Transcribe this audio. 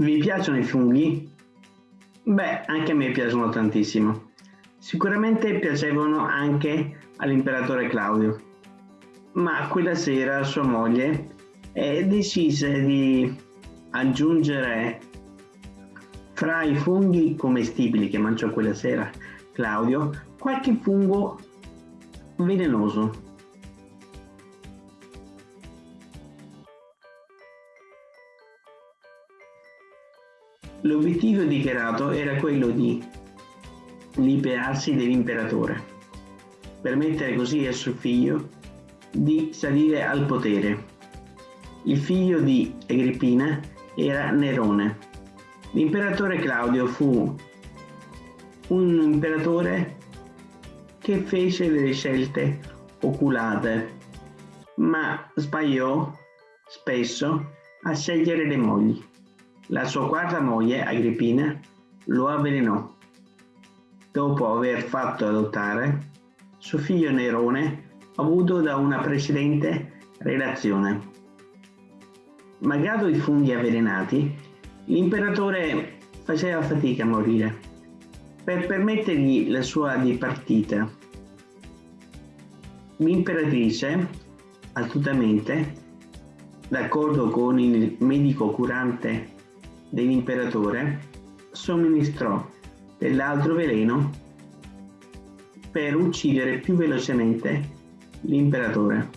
Vi piacciono i funghi? Beh, anche a me piacciono tantissimo. Sicuramente piacevano anche all'imperatore Claudio, ma quella sera sua moglie eh, decise di aggiungere fra i funghi commestibili che mangiò quella sera Claudio qualche fungo velenoso L'obiettivo dichiarato era quello di liberarsi dell'imperatore, permettere così a suo figlio di salire al potere. Il figlio di Agrippina era Nerone. L'imperatore Claudio fu un imperatore che fece delle scelte oculate, ma sbagliò spesso a scegliere le mogli. La sua quarta moglie, Agrippina, lo avvelenò. Dopo aver fatto adottare suo figlio Nerone, avuto da una precedente relazione. Malgrado i funghi avvelenati, l'imperatore faceva fatica a morire. Per permettergli la sua dipartita, l'imperatrice, astutamente, d'accordo con il medico curante dell'imperatore somministrò dell'altro veleno per uccidere più velocemente l'imperatore.